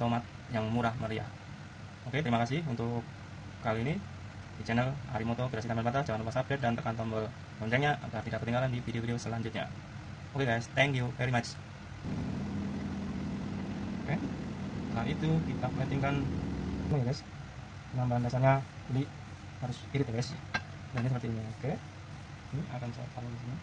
tomat yang murah meriah. Oke terima kasih untuk kali ini di channel Harimoto Kreasi Tambal Bata jangan lupa subscribe dan tekan tombol loncengnya agar tidak ketinggalan di video-video selanjutnya. Oke guys thank you very much. Oke nah itu kita platingkan. Ini ya guys penambahan dasarnya. Ini harus irit ya guys. Dan ini seperti ini. Oke ini akan saya taruh di sini.